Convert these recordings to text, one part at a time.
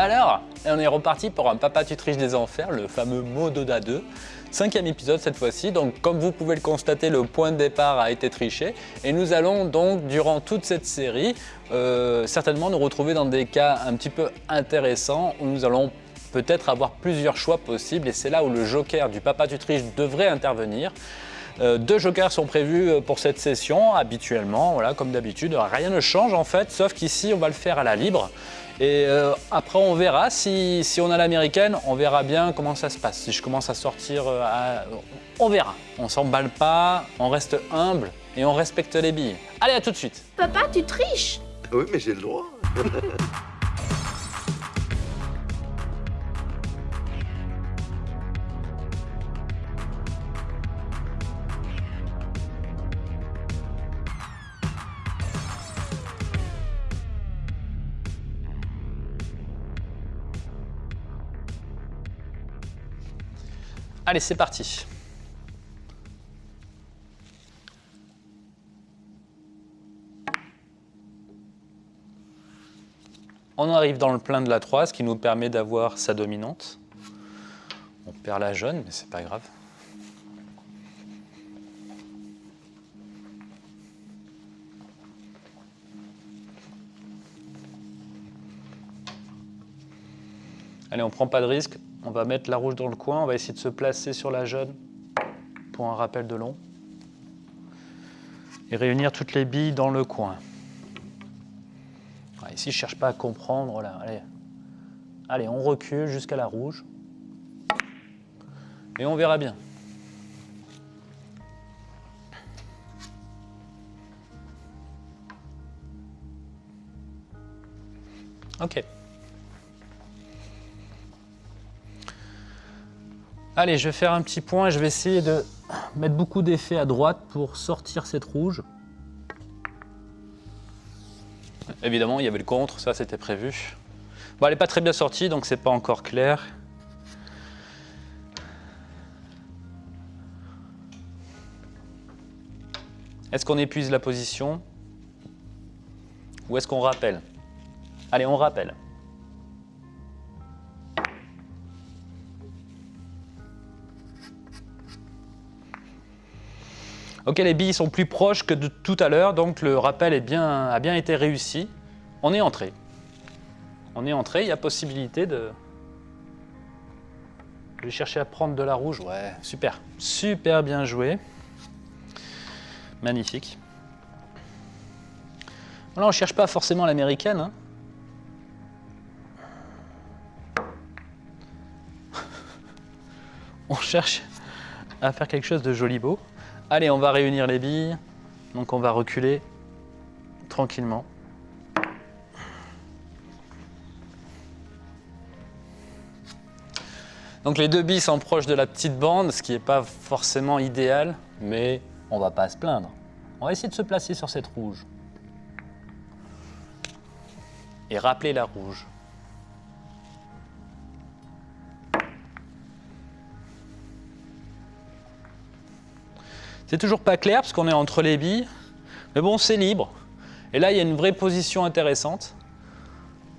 Alors, on est reparti pour un Papa tu triches des enfers, le fameux Mododa 2. Cinquième épisode cette fois-ci, donc comme vous pouvez le constater, le point de départ a été triché et nous allons donc durant toute cette série euh, certainement nous retrouver dans des cas un petit peu intéressants où nous allons peut-être avoir plusieurs choix possibles et c'est là où le joker du Papa tu triches devrait intervenir. Euh, deux jokers sont prévus euh, pour cette session habituellement, voilà, comme d'habitude. Rien ne change en fait, sauf qu'ici on va le faire à la libre. Et euh, après on verra, si, on a l'américaine, on verra bien comment ça se passe. Si je commence à sortir, on verra. On s'emballe pas, on reste humble et on respecte les billes. Allez, à tout de suite. Papa, tu triches? Oui, mais j'ai le droit. Allez, c'est parti. On arrive dans le plein de la 3, ce qui nous permet d'avoir sa dominante. On perd la jaune, mais c'est pas grave. Allez, on prend pas de risque, on va mettre la rouge dans le coin, on va essayer de se placer sur la jaune pour un rappel de long. Et réunir toutes les billes dans le coin. ici, je ne cherche pas à comprendre. Allez. Allez, on recule jusqu'à la rouge. Et on verra bien. Ok. Allez, je vais faire un petit point. Je vais essayer de mettre beaucoup d'effets à droite pour sortir cette rouge. Évidemment, il y avait le contre, ça c'était prévu. Bon, elle n'est pas très bien sortie, donc c'est pas encore clair. Est-ce qu'on épuise la position? Ou est-ce qu'on rappelle? Allez, on rappelle. Ok, les billes sont plus proches que de tout à l'heure, donc le rappel a bien été réussi. On est entré. On est entré, il y a possibilité de... Vais chercher à prendre de la rouge. Ouais, super. Super bien joué. Magnifique. Là, on ne cherche pas forcément l'américaine. Hein. on cherche à faire quelque chose de joli beau. Allez, on va réunir les billes. Donc on va reculer tranquillement. Donc les deux billes sont proches de la petite bande, ce qui n'est pas forcément idéal, mais on va pas se plaindre. On va essayer de se placer sur cette rouge. Et rappeler la rouge. C'est toujours pas clair parce qu'on est entre les billes, mais bon, c'est libre. Et là, il y a une vraie position intéressante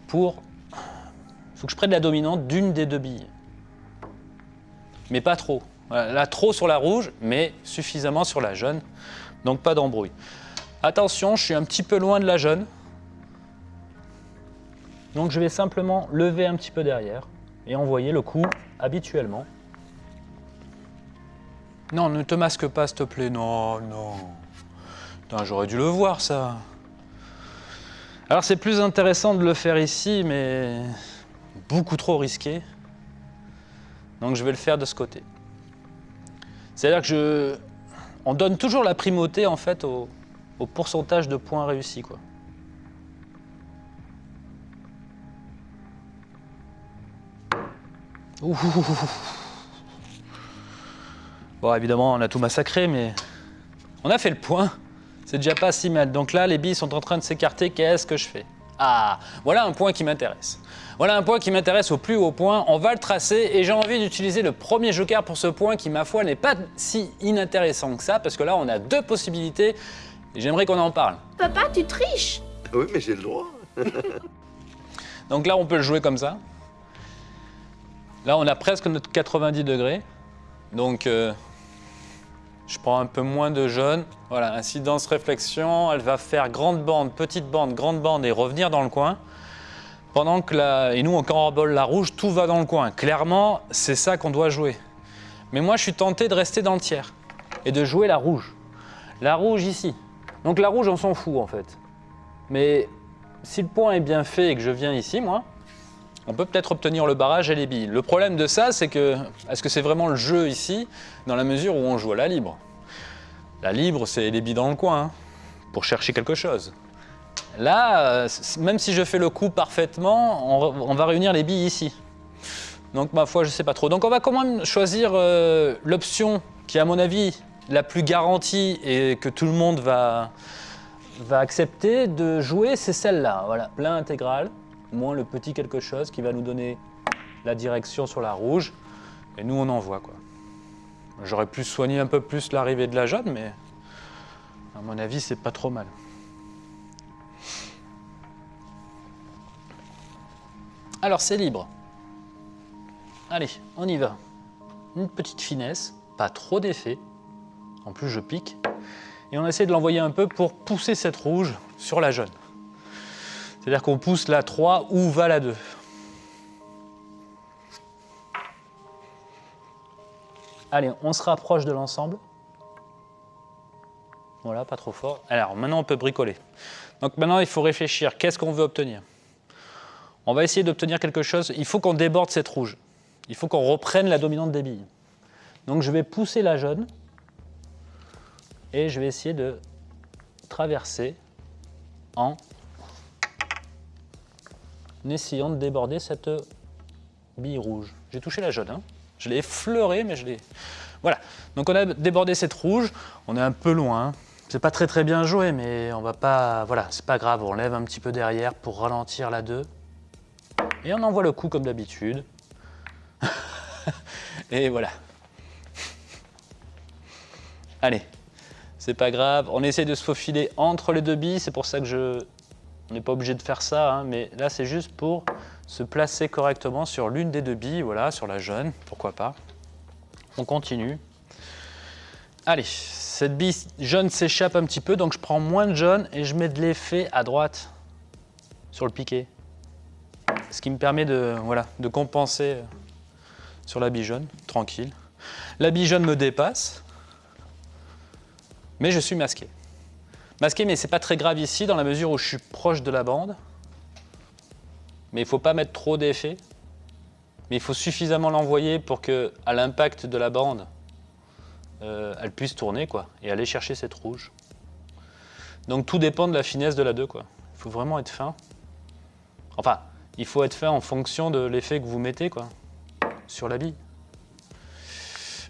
pour... Il faut que je prenne la dominante d'une des deux billes. Mais pas trop. Là, trop sur la rouge, mais suffisamment sur la jaune. Donc pas d'embrouille. Attention, je suis un petit peu loin de la jaune. Donc je vais simplement lever un petit peu derrière et envoyer le coup habituellement. Non, ne te masque pas, s'il te plaît. Non, non. J'aurais dû le voir, ça. Alors, c'est plus intéressant de le faire ici, mais beaucoup trop risqué. Donc, je vais le faire de ce côté. C'est-à-dire que je... On donne toujours la primauté, en fait, au, pourcentage de points réussis, quoi. Ouh. Bon, évidemment, on a tout massacré, mais on a fait le point. C'est déjà pas si mal. Donc là, les billes sont en train de s'écarter. Qu'est-ce que je fais? Ah, voilà un point qui m'intéresse. Voilà un point qui m'intéresse au plus haut point. On va le tracer et j'ai envie d'utiliser le premier joker pour ce point qui, ma foi, n'est pas si inintéressant que ça parce que là, on a deux possibilités et j'aimerais qu'on en parle. Papa, tu triches Oui, mais j'ai le droit. Donc là, on peut le jouer comme ça. Là, on a presque notre 90 degrés. Donc, euh, je prends un peu moins de jaune. Voilà, incidence réflexion, elle va faire grande bande, petite bande, grande bande et revenir dans le coin. Pendant que. Et nous, on rebole la rouge, tout va dans le coin. Clairement, c'est ça qu'on doit jouer. Mais moi, je suis tenté de rester dans le tiers et de jouer la rouge. La rouge ici. Donc la rouge, on s'en fout en fait. Mais si le point est bien fait et que je viens ici, moi, on peut peut-être obtenir le barrage et les billes. Le problème de ça, c'est que, est-ce que c'est vraiment le jeu ici, dans la mesure où on joue à la libre? La libre, c'est les billes dans le coin, hein, pour chercher quelque chose. Là, euh, même si je fais le coup parfaitement, on, va réunir les billes ici. Donc ma foi, je ne sais pas trop. Donc on va quand même choisir euh, l'option qui, à mon avis, la plus garantie et que tout le monde va accepter de jouer, c'est celle-là. Voilà, plein intégral, moins le petit quelque chose qui va nous donner la direction sur la rouge. Et nous, on envoie quoi. J'aurais pu soigner un peu plus l'arrivée de la jaune, mais à mon avis, c'est pas trop mal. Alors, c'est libre. Allez, on y va. Une petite finesse, pas trop d'effet. En plus, je pique. Et on essaie de l'envoyer un peu pour pousser cette rouge sur la jaune. C'est-à-dire qu'on pousse la 3 où va la 2. Allez, on se rapproche de l'ensemble. Voilà, pas trop fort. Alors, maintenant, on peut bricoler. Donc maintenant, il faut réfléchir. Qu'est-ce qu'on veut obtenir? On va essayer d'obtenir quelque chose. Il faut qu'on déborde cette rouge. Il faut qu'on reprenne la dominante des billes. Donc je vais pousser la jaune et je vais essayer de traverser en essayant de déborder cette bille rouge. J'ai touché la jaune, hein. je l'ai effleuré, mais je l'ai... Voilà, donc on a débordé cette rouge, on est un peu loin, c'est pas très très bien joué, mais on va pas... Voilà, c'est pas grave, on lève un petit peu derrière pour ralentir la 2. Et on envoie le coup comme d'habitude. et voilà. Allez, c'est pas grave. On essaie de se faufiler entre les deux billes, c'est pour ça que je... On n'est pas obligé de faire ça, hein, mais là c'est juste pour se placer correctement sur l'une des deux billes, voilà, sur la jaune, pourquoi pas. On continue. Allez, cette bille jaune s'échappe un petit peu, donc je prends moins de jaune et je mets de l'effet à droite sur le piqué. Ce qui me permet de, voilà, de compenser sur la bille jaune, tranquille. La bille jaune me dépasse, mais je suis masqué. Masqué, mais c'est pas très grave ici, dans la mesure où je suis proche de la bande. Mais il faut pas mettre trop d'effet. Mais il faut suffisamment l'envoyer pour que, à l'impact de la bande, euh, elle puisse tourner quoi, et aller chercher cette rouge. Donc tout dépend de la finesse de la 2. Quoi. Il faut vraiment être fin. Enfin, il faut être fin en fonction de l'effet que vous mettez quoi, sur la bille.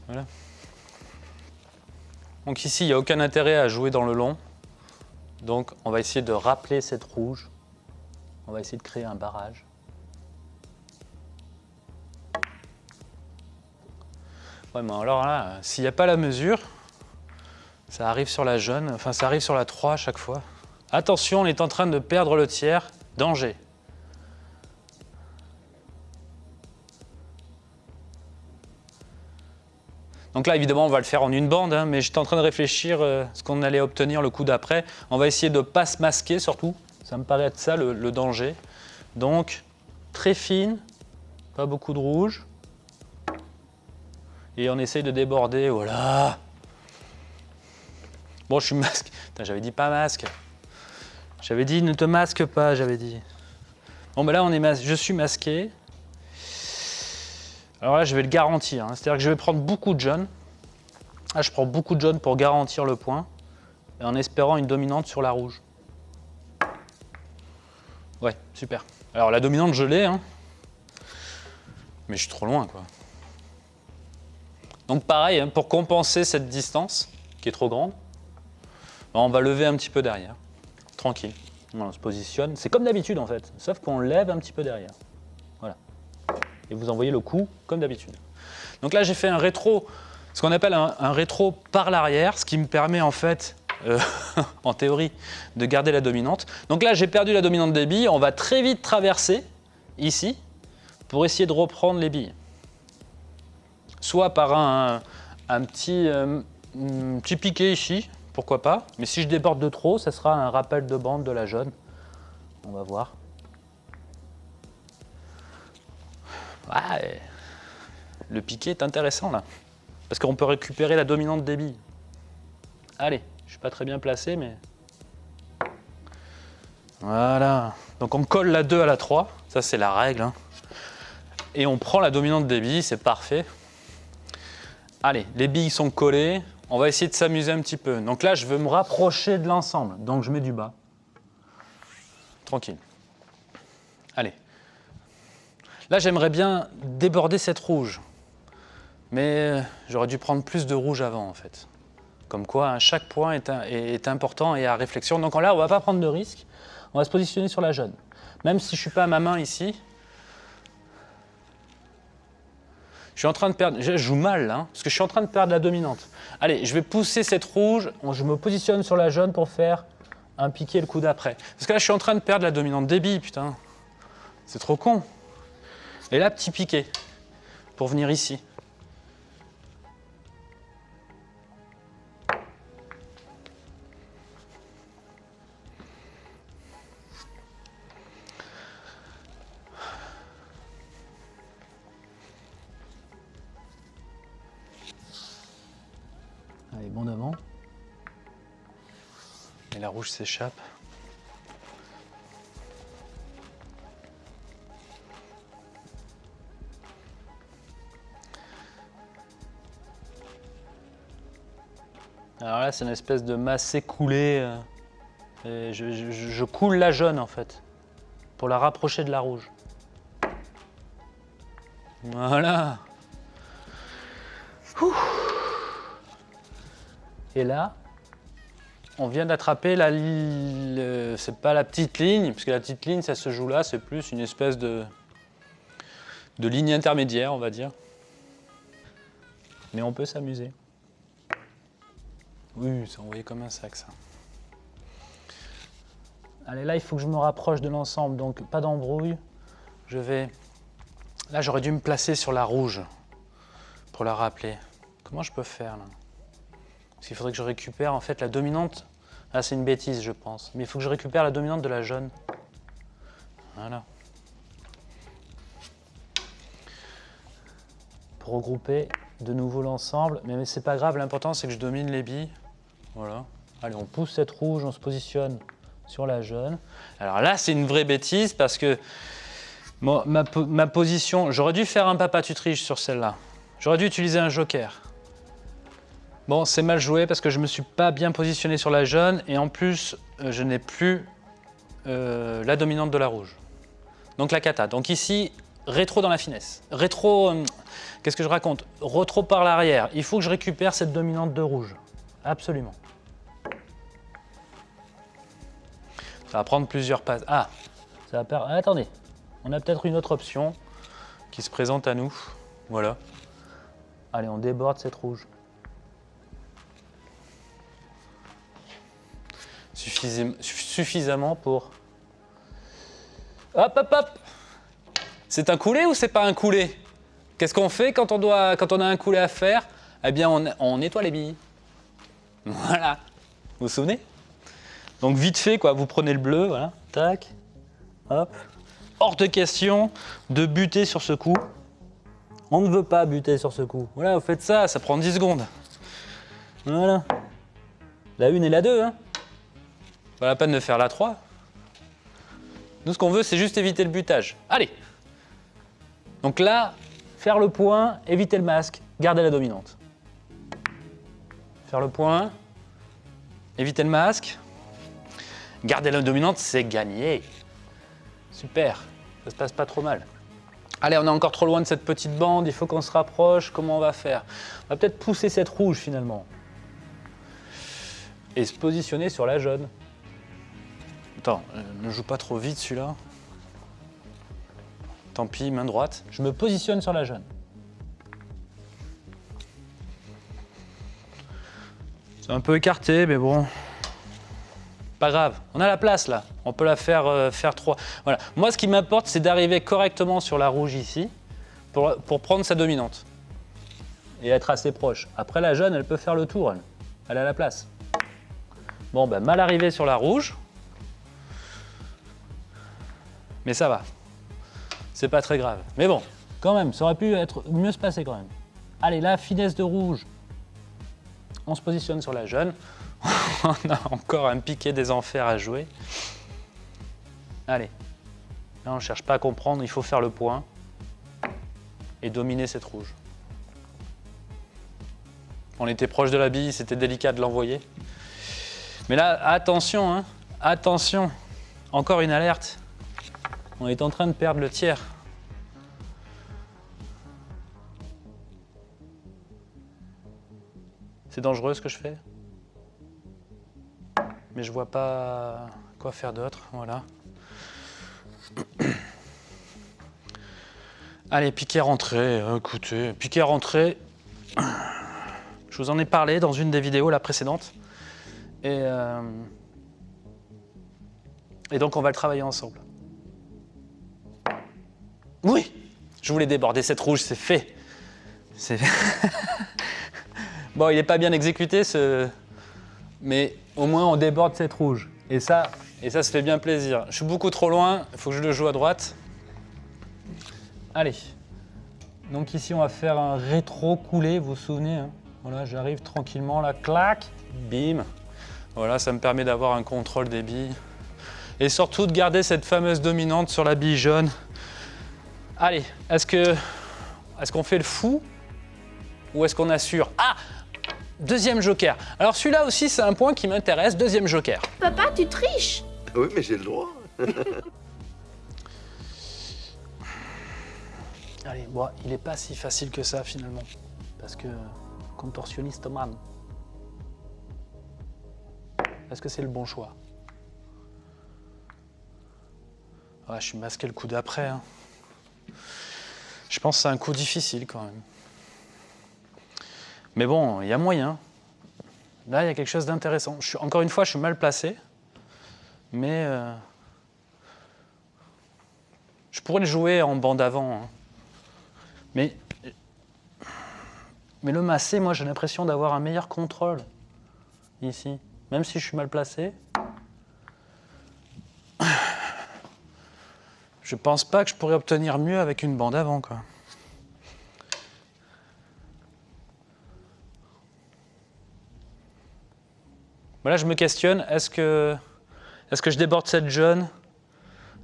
Voilà. Donc ici, il n'y a aucun intérêt à jouer dans le long. Donc on va essayer de rappeler cette rouge. On va essayer de créer un barrage. Ouais, mais alors là, s'il n'y a pas la mesure, ça arrive sur la jaune, enfin ça arrive sur la 3 à chaque fois. Attention, on est en train de perdre le tiers, danger. Donc là, évidemment, on va le faire en une bande, hein, mais j'étais en train de réfléchir euh, ce qu'on allait obtenir le coup d'après. On va essayer de ne pas se masquer surtout. Ça me paraît être ça le, danger. Donc, très fine, pas beaucoup de rouge. Et on essaye de déborder, voilà. Bon, je suis masque. J'avais dit pas masque. J'avais dit ne te masque pas, j'avais dit. Bon, ben là, on est je suis masqué. Alors là, je vais le garantir. Hein. C'est-à-dire que je vais prendre beaucoup de jaune. Là, je prends beaucoup de jaune pour garantir le point, et en espérant une dominante sur la rouge. Ouais, super. Alors la dominante, je l'ai, hein. mais je suis trop loin, quoi. Donc pareil, hein, pour compenser cette distance, qui est trop grande, ben, on va lever un petit peu derrière, tranquille. On se positionne, c'est comme d'habitude en fait, sauf qu'on lève un petit peu derrière et vous envoyez le coup comme d'habitude. Donc là, j'ai fait un rétro, ce qu'on appelle un, rétro par l'arrière, ce qui me permet en fait, euh, en théorie, de garder la dominante. Donc là, j'ai perdu la dominante des billes, on va très vite traverser, ici, pour essayer de reprendre les billes. soit par un, petit, euh, petit piqué ici, pourquoi pas. Mais si je déborde de trop, ça sera un rappel de bande de la jaune. On va voir. Le piqué est intéressant là. Parce qu'on peut récupérer la dominante billes. Allez, je suis pas très bien placé, mais... Voilà. Donc on colle la 2 à la 3, ça c'est la règle. Hein. Et on prend la dominante billes, c'est parfait. Allez, les billes sont collées, on va essayer de s'amuser un petit peu. Donc là, je veux me rapprocher de l'ensemble, donc je mets du bas. Tranquille. Allez. Là, j'aimerais bien déborder cette rouge. Mais j'aurais dû prendre plus de rouge avant, en fait. Comme quoi, hein, chaque point est, important et à réflexion. Donc là, on ne va pas prendre de risque. On va se positionner sur la jaune. Même si je ne suis pas à ma main ici, je suis en train de perdre, je joue mal hein, parce que je suis en train de perdre la dominante. Allez, je vais pousser cette rouge, je me positionne sur la jaune pour faire un piqué le coup d'après. Parce que là, je suis en train de perdre la dominante débit, putain. C'est trop con. Et là, petit piqué, pour venir ici. bon devant. Et la rouge s'échappe. Alors là, c'est une espèce de masse écoulée. Euh, je, coule la jaune en fait, pour la rapprocher de la rouge. Voilà. Et là, on vient d'attraper la c'est pas la petite ligne, puisque la petite ligne, ça se joue là, c'est plus une espèce de, de ligne intermédiaire, on va dire. Mais on peut s'amuser. Oui, c'est envoyé comme un sac, ça. Allez, là, il faut que je me rapproche de l'ensemble, donc pas d'embrouille. Je vais... Là, j'aurais dû me placer sur la rouge pour la rappeler. Comment je peux faire, là? Parce qu'il faudrait que je récupère en fait la dominante. Ah, c'est une bêtise, je pense. Mais il faut que je récupère la dominante de la jaune. Voilà. Pour regrouper de nouveau l'ensemble. Mais, c'est pas grave, l'important c'est que je domine les billes. Voilà. Allez, on pousse cette rouge, on se positionne sur la jaune. Alors là, c'est une vraie bêtise parce que ma, position... J'aurais dû faire un papa tutriche sur celle-là. J'aurais dû utiliser un joker. Bon, c'est mal joué parce que je ne me suis pas bien positionné sur la jaune et en plus, euh, je n'ai plus euh, la dominante de la rouge. Donc la cata. Donc ici, rétro dans la finesse. Rétro, euh, qu'est-ce que je raconte? Retro par l'arrière. Il faut que je récupère cette dominante de rouge. Absolument. Ça va prendre plusieurs passes. Ah, ça va perdre. attendez, on a peut-être une autre option qui se présente à nous. Voilà. Allez, on déborde cette rouge. suffisamment pour... Hop, hop, hop C'est un coulé ou c'est pas un coulé Qu'est-ce qu'on fait quand on, doit, quand on a un coulé à faire? Eh bien, on, on nettoie les billes. Voilà. Vous vous souvenez? Donc vite fait, quoi, vous prenez le bleu, voilà, tac, hop. Hors de question de buter sur ce coup. On ne veut pas buter sur ce coup. Voilà, vous faites ça, ça prend 10 secondes. Voilà. La une et la deux, hein. Pas la peine de faire la 3. Nous, ce qu'on veut, c'est juste éviter le butage. Allez Donc là, faire le point, éviter le masque, garder la dominante. Faire le point, éviter le masque, garder la dominante, c'est gagner. Super, ça se passe pas trop mal. Allez, on est encore trop loin de cette petite bande, il faut qu'on se rapproche, comment on va faire? On va peut-être pousser cette rouge finalement. Et se positionner sur la jaune. Attends, euh, ne joue pas trop vite celui-là. Tant pis, main droite. Je me positionne sur la jaune. C'est un peu écarté, mais bon. Pas grave, on a la place là. On peut la faire euh, faire trois. Voilà. Moi, ce qui m'importe, c'est d'arriver correctement sur la rouge ici pour, prendre sa dominante. et être assez proche. Après, la jaune, elle peut faire le tour, elle. A la place. Bon, ben, mal arrivé sur la rouge. Mais ça va. C'est pas très grave. Mais bon, quand même, ça aurait pu être mieux se passer quand même. Allez, la finesse de rouge. On se positionne sur la jaune. On a encore un piqué des enfers à jouer. Allez. Là, on ne cherche pas à comprendre, il faut faire le point et dominer cette rouge. On était proche de la bille, c'était délicat de l'envoyer. Mais là, attention, hein, attention, encore une alerte. On est en train de perdre le tiers. C'est dangereux ce que je fais? Mais je vois pas quoi faire d'autre, voilà. Allez, piquet rentré, écoutez, piquet rentré. Je vous en ai parlé dans une des vidéos, la précédente. Et, euh, donc on va le travailler ensemble. Oui, je voulais déborder cette rouge, c'est fait. Bon, il n'est pas bien exécuté ce, mais au moins on déborde cette rouge. Et ça, et ça se fait bien plaisir. Je suis beaucoup trop loin, il faut que je le joue à droite. Allez. Donc ici, on va faire un rétro coulé, vous vous souvenez hein. Voilà, j'arrive tranquillement, là, clac, bim. Voilà, ça me permet d'avoir un contrôle des billes. Et surtout de garder cette fameuse dominante sur la bille jaune. Allez, est-ce que est-ce qu'on fait le fou ou est-ce qu'on assure? Ah Deuxième joker. Alors celui-là aussi, c'est un point qui m'intéresse. Deuxième joker. Papa, tu triches Oui, mais j'ai le droit. Allez, bon, il n'est pas si facile que ça finalement. Parce que contorsionniste man. Est-ce que c'est le bon choix? Ah, Je suis masqué le coup d'après. Hein. Je pense que c'est un coup difficile quand même. Mais bon, il y a moyen. Là, il y a quelque chose d'intéressant. Encore une fois, je suis mal placé. Mais euh, je pourrais le jouer en bande avant. Hein. Mais, mais le massé, moi j'ai l'impression d'avoir un meilleur contrôle ici. Même si je suis mal placé. Je pense pas que je pourrais obtenir mieux avec une bande avant. Quoi. Voilà, je me questionne, est-ce que, est que je déborde cette jaune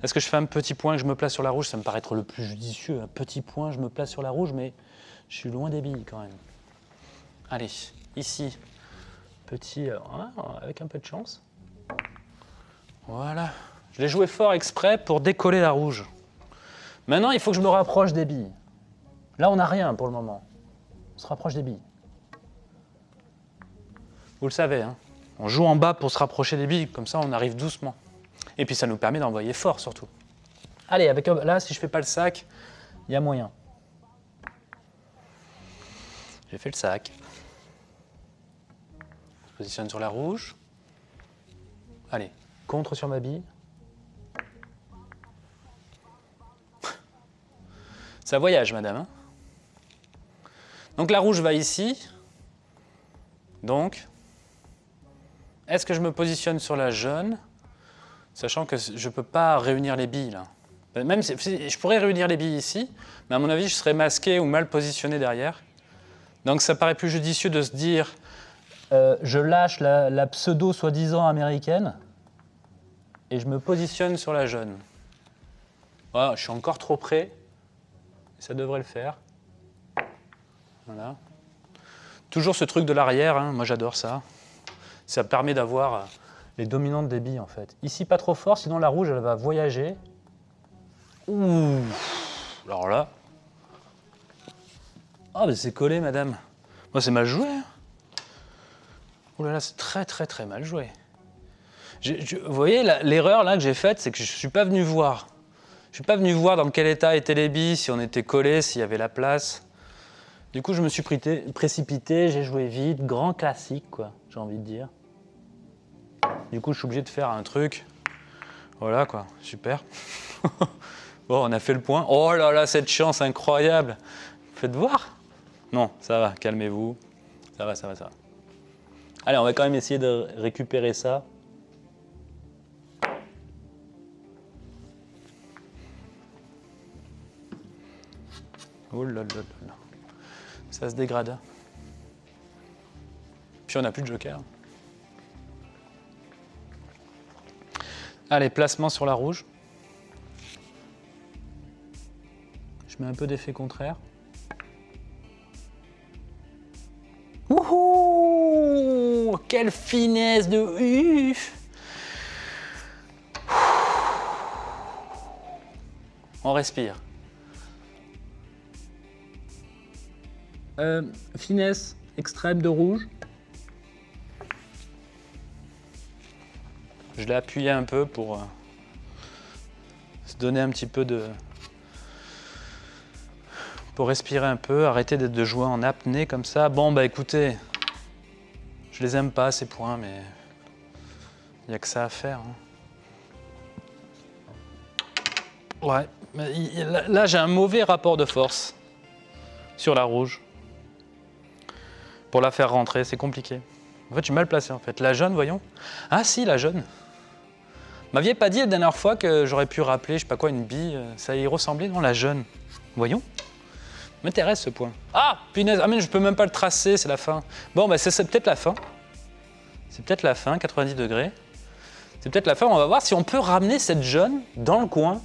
est-ce que je fais un petit point que je me place sur la rouge? Ça me paraît être le plus judicieux. Un petit point, je me place sur la rouge, mais je suis loin des billes quand même. Allez, ici, petit, euh, avec un peu de chance. Voilà. Je l'ai joué fort exprès pour décoller la rouge. Maintenant, il faut que je me rapproche des billes. Là, on n'a rien pour le moment. On se rapproche des billes. Vous le savez, hein on joue en bas pour se rapprocher des billes, comme ça on arrive doucement. Et puis ça nous permet d'envoyer fort surtout. Allez, avec là, si je fais pas le sac, il y a moyen. J'ai fait le sac. Je positionne sur la rouge. Allez, contre sur ma bille. Ça voyage, madame. Hein. Donc la rouge va ici. Donc, est-ce que je me positionne sur la jaune Sachant que je ne peux pas réunir les billes là? Même si, je pourrais réunir les billes ici, mais à mon avis, je serais masqué ou mal positionné derrière. Donc ça paraît plus judicieux de se dire euh, je lâche la, pseudo soi-disant américaine et je me positionne sur la jaune. Voilà, je suis encore trop près. Ça devrait le faire. Voilà. Toujours ce truc de l'arrière, hein, moi j'adore ça. Ça permet d'avoir les dominantes des billes en fait. Ici pas trop fort, sinon la rouge elle va voyager. Ouh Alors là. Ah mais c'est collé madame. Moi c'est mal joué. Hein. Ouh là là, c'est très très très mal joué. vous voyez l'erreur là que j'ai faite, c'est que je ne suis pas venu voir. Je suis pas venu voir dans quel état étaient les billes, si on était collé, s'il y avait la place. Du coup, je me suis précipité, j'ai joué vite, grand classique, quoi, j'ai envie de dire. Du coup, je suis obligé de faire un truc. Voilà quoi, super. bon, on a fait le point. Oh là là, cette chance incroyable. Faites voir. Non, ça va, calmez-vous. Ça va, ça va, ça va. Allez, on va quand même essayer de récupérer ça. Oh là là là là. Ça se dégrade. Puis on n'a plus de joker. Allez, placement sur la rouge. Je mets un peu d'effet contraire. Wouhou Quelle finesse de uf On respire. Euh, finesse extrême de rouge. Je l'ai appuyé un peu pour euh, se donner un petit peu de... pour respirer un peu, arrêter de jouer en apnée comme ça. Bon bah écoutez, je les aime pas ces points, mais il n'y a que ça à faire. hein. Ouais, mais là, j'ai un mauvais rapport de force sur la rouge. Pour la faire rentrer, c'est compliqué. En fait, je suis mal placé en fait. La jaune, voyons. Ah si, la jaune. M'aviez pas dit la dernière fois que j'aurais pu rappeler, je sais pas quoi, une bille, euh, ça y ressemblait, non, la jaune. Voyons. M'intéresse ce point. Ah, punaise, ah mais je peux même pas le tracer, c'est la fin. Bon, bah c'est peut-être la fin. C'est peut-être la fin, 90 degrés. C'est peut-être la fin, on va voir si on peut ramener cette jaune dans le coin.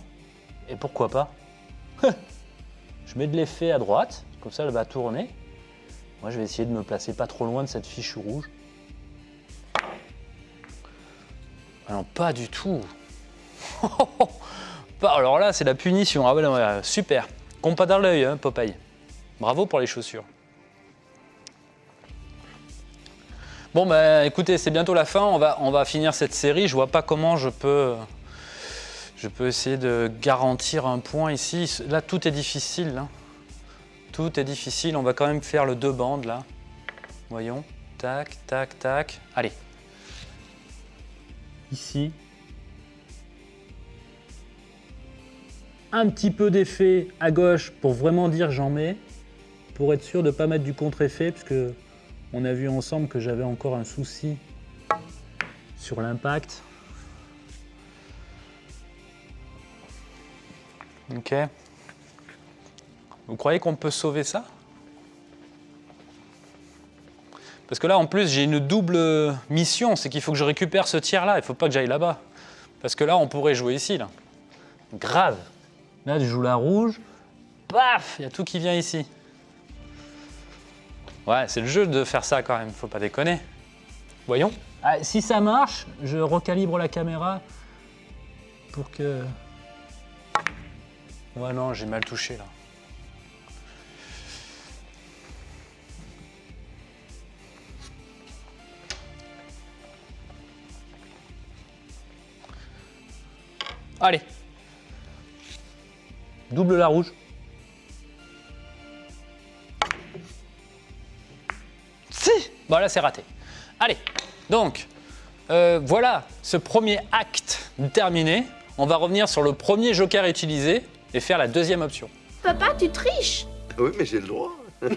Et pourquoi pas Je mets de l'effet à droite, comme ça elle va tourner. Moi je vais essayer de me placer pas trop loin de cette fiche rouge. Ah non, pas du tout. Pas- Alors là, c'est la punition. Ah ouais, super. Compas dans l'œil, hein, Popeye. Bravo pour les chaussures. Bon, bah écoutez, c'est bientôt la fin. On va, on va finir cette série. Je vois pas comment je peux, je peux essayer de garantir un point ici. Là, tout est difficile. hein. Tout est difficile. On va quand même faire le deux bandes là. Voyons. Tac, tac, tac. Allez. Ici. Un petit peu d'effet à gauche pour vraiment dire j'en mets. Pour être sûr de ne pas mettre du contre-effet, puisque on a vu ensemble que j'avais encore un souci sur l'impact. Ok. Vous croyez qu'on peut sauver ça? Parce que là, en plus, j'ai une double mission, c'est qu'il faut que je récupère ce tiers-là, il ne faut pas que j'aille là-bas. Parce que là, on pourrait jouer ici, là. Grave. Là, je joue la rouge, paf, il y a tout qui vient ici. Ouais, c'est le jeu de faire ça quand même, faut pas déconner. Voyons. Ah, si ça marche, je recalibre la caméra pour que... Ouais, non, j'ai mal touché là. Allez. Double la rouge. Si Bon là c'est raté. Allez, donc euh, voilà ce premier acte terminé. On va revenir sur le premier joker utilisé et faire la deuxième option. Papa, tu triches Oui, mais j'ai le droit.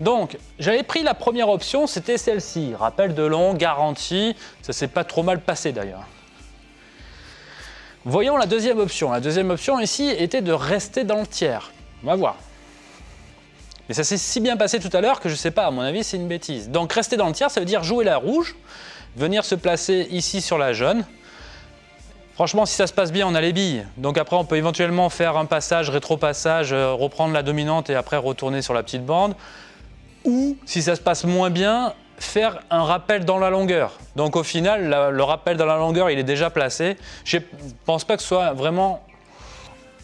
Donc, j'avais pris la première option, c'était celle-ci. Rappel de long, garantie. Ça s'est pas trop mal passé d'ailleurs. Voyons la deuxième option. La deuxième option ici était de rester dans le tiers. On va voir. Mais ça s'est si bien passé tout à l'heure que je sais pas, à mon avis, c'est une bêtise. Donc, rester dans le tiers, ça veut dire jouer la rouge, venir se placer ici sur la jaune. Franchement, si ça se passe bien, on a les billes. Donc après, on peut éventuellement faire un passage, rétro-passage, euh, reprendre la dominante et après retourner sur la petite bande. Ou, si ça se passe moins bien, faire un rappel dans la longueur. Donc au final, le rappel dans la longueur, il est déjà placé. Je ne pense pas que ce soit vraiment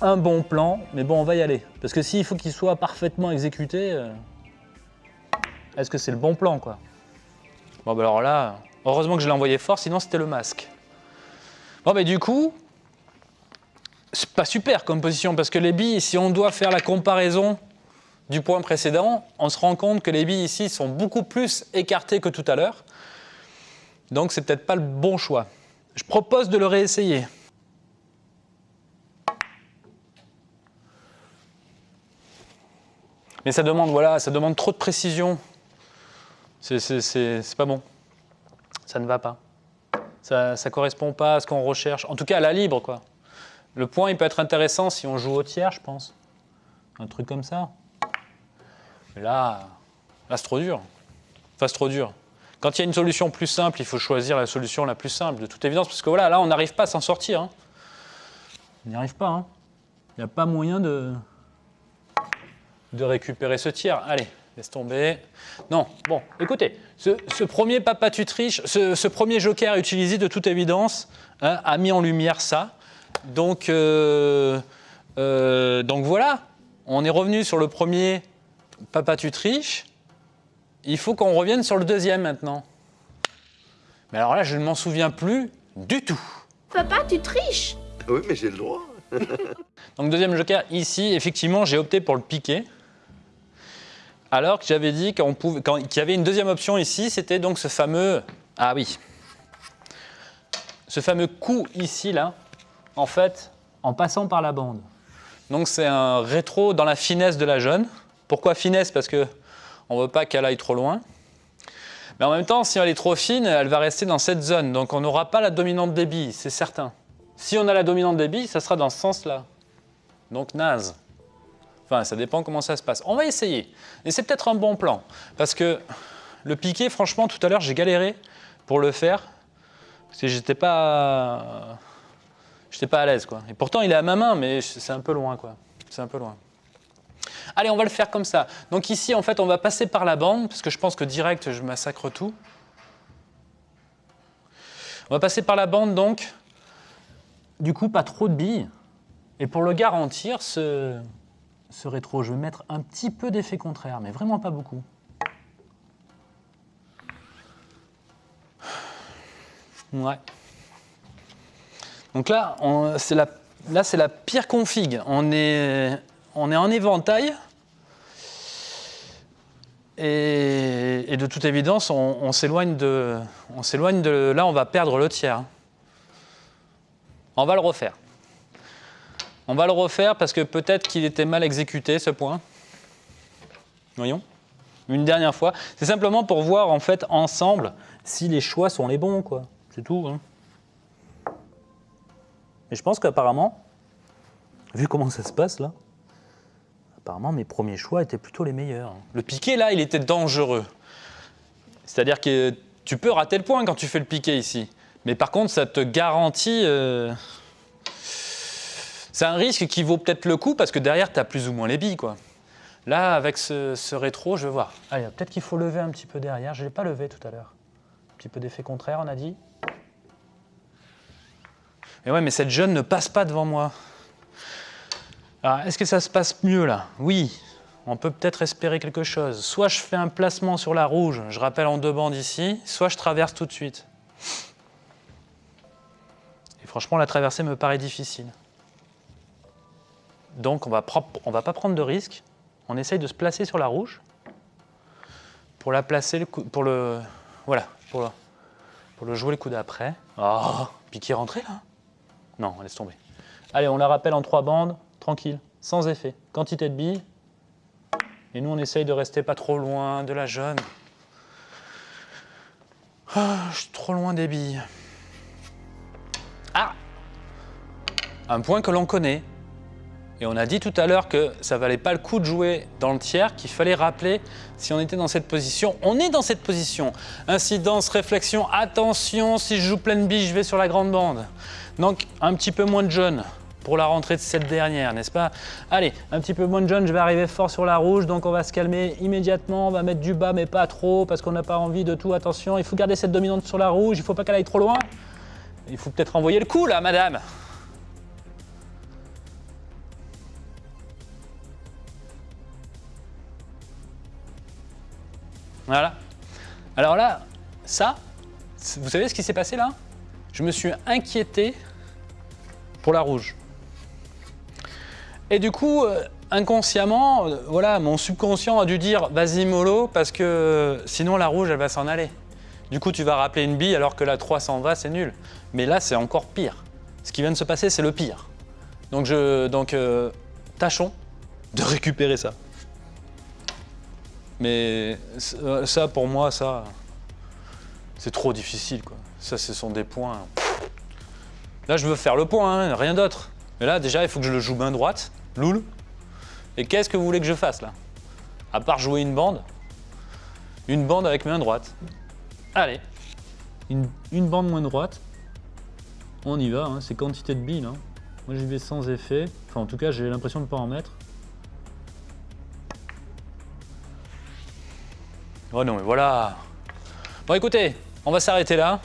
un bon plan, mais bon, on va y aller. Parce que s'il faut qu'il soit parfaitement exécuté, euh, est-ce que c'est le bon plan, quoi? Bon, bah alors là, heureusement que je l'ai envoyé fort, sinon c'était le masque. Bon, mais du coup, c'est pas super comme position parce que les billes, si on doit faire la comparaison du point précédent, on se rend compte que les billes ici sont beaucoup plus écartées que tout à l'heure. Donc, c'est peut-être pas le bon choix. Je propose de le réessayer. Mais ça demande, voilà, ça demande trop de précision. C'est pas bon. Ça ne va pas. Ça ne correspond pas à ce qu'on recherche. En tout cas, à la libre, quoi. Le point, il peut être intéressant si on joue au tiers, je pense. Un truc comme ça. Là, là c'est trop dur. Enfin, c'est trop dur. Quand il y a une solution plus simple, il faut choisir la solution la plus simple, de toute évidence, parce que voilà, là, on n'arrive pas à s'en sortir. Hein. On n'y arrive pas. Hein. Il n'y a pas moyen de, de récupérer ce tiers. Allez, laisse tomber. Non, bon, écoutez, ce, premier papa tu triches, ce, premier joker utilisé de toute évidence hein, a mis en lumière ça. Donc, euh, euh, donc voilà, on est revenu sur le premier papa tu triches. Il faut qu'on revienne sur le deuxième maintenant. Mais alors là, je ne m'en souviens plus du tout. Papa, tu triches Oui, mais j'ai le droit. Donc deuxième joker, ici, effectivement, j'ai opté pour le piquer. Alors que j'avais dit qu'il y avait une deuxième option ici, c'était donc ce fameux... Ah oui. Ce fameux coup ici, là, en fait, en passant par la bande. Donc c'est un rétro dans la finesse de la jeune. Pourquoi finesse? Parce que on ne veut pas qu'elle aille trop loin. Mais en même temps, si elle est trop fine, elle va rester dans cette zone. Donc on n'aura pas la dominante débit, c'est certain. Si on a la dominante débit, ça sera dans ce sens-là. Donc naze. Enfin, ça dépend comment ça se passe. On va essayer. Et c'est peut-être un bon plan. Parce que le piqué, franchement, tout à l'heure, j'ai galéré pour le faire. Parce que j'étais pas... J'étais pas à l'aise, quoi. Et pourtant, il est à ma main, mais c'est un peu loin, quoi. C'est un peu loin. Allez, on va le faire comme ça. Donc ici, en fait, on va passer par la bande, parce que je pense que direct, je massacre tout. On va passer par la bande, donc. Du coup, pas trop de billes. Et pour le garantir, ce, rétro, je vais mettre un petit peu d'effet contraire, mais vraiment pas beaucoup. Ouais. Donc là, c'est la, la pire config. On est, on est en éventail. Et, de toute évidence, on, s'éloigne de. Là, on va perdre le tiers. On va le refaire. On va le refaire parce que peut-être qu'il était mal exécuté ce point. Voyons. Une dernière fois. C'est simplement pour voir en fait ensemble si les choix sont les bons. quoi. C'est tout. Hein. Et je pense qu'apparemment, vu comment ça se passe là, apparemment mes premiers choix étaient plutôt les meilleurs. Le piqué là, il était dangereux. C'est-à-dire que tu peux rater le point quand tu fais le piqué ici. Mais par contre, ça te garantit... Euh, c'est un risque qui vaut peut-être le coup parce que derrière, tu as plus ou moins les billes. Quoi. Là, avec ce, rétro, je vais voir. Allez, peut-être qu'il faut lever un petit peu derrière. Je ne l'ai pas levé tout à l'heure. Un petit peu d'effet contraire, on a dit. Et ouais, mais cette jeune ne passe pas devant moi. Alors, est-ce que ça se passe mieux là Oui, on peut peut-être espérer quelque chose. Soit je fais un placement sur la rouge, je rappelle en deux bandes ici, soit je traverse tout de suite. Et franchement, la traversée me paraît difficile. Donc on va va pas prendre de risque. On essaye de se placer sur la rouge pour la placer le pour le voilà pour le, jouer le coup d'après. Oh, piqué rentré là? Non, laisse tomber. Allez, on la rappelle en trois bandes, tranquille, sans effet. Quantité de billes. Et nous, on essaye de rester pas trop loin de la jaune. Ah, je suis trop loin des billes. Ah Un point que l'on connaît. Et on a dit tout à l'heure que ça valait pas le coup de jouer dans le tiers, qu'il fallait rappeler si on était dans cette position. On est dans cette position. Incidence, réflexion, attention, si je joue pleine bille, je vais sur la grande bande. Donc un petit peu moins de jaune pour la rentrée de cette dernière, n'est-ce pas? Allez, un petit peu moins de jaune, je vais arriver fort sur la rouge, donc on va se calmer immédiatement, on va mettre du bas mais pas trop, parce qu'on n'a pas envie de tout, attention, il faut garder cette dominante sur la rouge, il ne faut pas qu'elle aille trop loin. Il faut peut-être envoyer le coup là, madame Voilà. Alors là, ça, vous savez ce qui s'est passé là? Je me suis inquiété pour la rouge. Et du coup, euh, inconsciemment, euh, voilà, mon subconscient a dû dire vas-y mollo parce que sinon la rouge elle va s'en aller. Du coup, tu vas rappeler une bille alors que la 3 s'en va, c'est nul. Mais là, c'est encore pire. Ce qui vient de se passer, c'est le pire. Donc, je, donc euh, tâchons de récupérer ça. Mais euh, ça, pour moi, ça, c'est trop difficile, quoi. Ça, ce sont des points. Là, je veux faire le point, hein, rien d'autre. Mais là, déjà, il faut que je le joue main droite, loul. Et qu'est-ce que vous voulez que je fasse, là? À part jouer une bande? Une bande avec main droite. Allez. Une, une bande main droite. On y va, hein, c'est quantité de billes. Hein. Moi, j'y vais sans effet. Enfin, en tout cas, j'ai l'impression de ne pas en mettre. Oh non, mais voilà Bon, écoutez, on va s'arrêter là.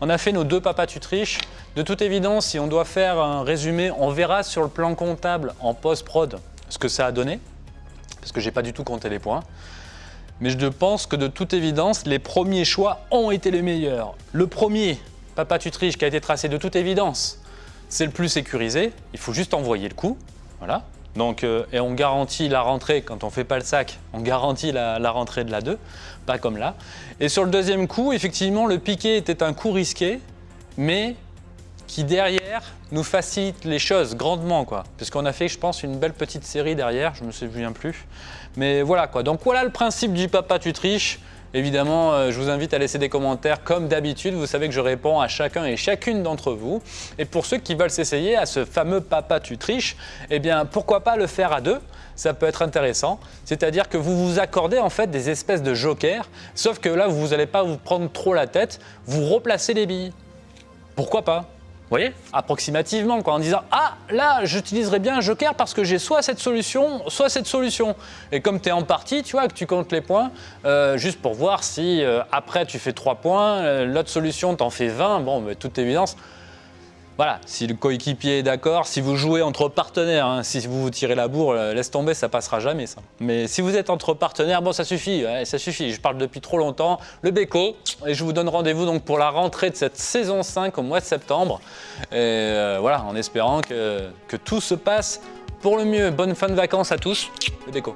On a fait nos deux papas tu triches. De toute évidence, si on doit faire un résumé, on verra sur le plan comptable en post-prod ce que ça a donné, parce que j'ai pas du tout compté les points. Mais je pense que de toute évidence, les premiers choix ont été les meilleurs. Le premier, papa tu triches, qui a été tracé de toute évidence, c'est le plus sécurisé. Il faut juste envoyer le coup. Voilà. Donc, euh, et on garantit la rentrée, quand on ne fait pas le sac, on garantit la, rentrée de la 2, pas comme là. Et sur le deuxième coup, effectivement, le piqué était un coup risqué, mais qui derrière nous facilite les choses grandement quoi. Puisqu'on a fait je pense une belle petite série derrière, je me souviens plus. Mais voilà quoi, donc voilà le principe du papa tu triches. Évidemment, euh, je vous invite à laisser des commentaires comme d'habitude. Vous savez que je réponds à chacun et chacune d'entre vous. Et pour ceux qui veulent s'essayer à ce fameux papa tu triches, eh bien pourquoi pas le faire à deux? Ça peut être intéressant. C'est-à-dire que vous vous accordez en fait des espèces de jokers, sauf que là, vous n'allez pas vous prendre trop la tête, vous replacez les billes. Pourquoi pas? Vous voyez Approximativement, quoi, en disant Ah, là, j'utiliserai bien un joker parce que j'ai soit cette solution, soit cette solution. Et comme tu es en partie, tu vois, que tu comptes les points, euh, juste pour voir si euh, après tu fais 3 points, euh, l'autre solution t'en fait 20, bon, mais toute évidence, voilà, si le coéquipier est d'accord, si vous jouez entre partenaires, hein, si vous vous tirez la bourre, euh, laisse tomber, ça passera jamais ça. Mais si vous êtes entre partenaires, bon ça suffit, ça suffit, je parle depuis trop longtemps. Le Béco, et je vous donne rendez-vous donc pour la rentrée de cette saison 5 au mois de septembre. Et euh, voilà, en espérant que, que tout se passe pour le mieux. Bonne fin de vacances à tous, le Béco.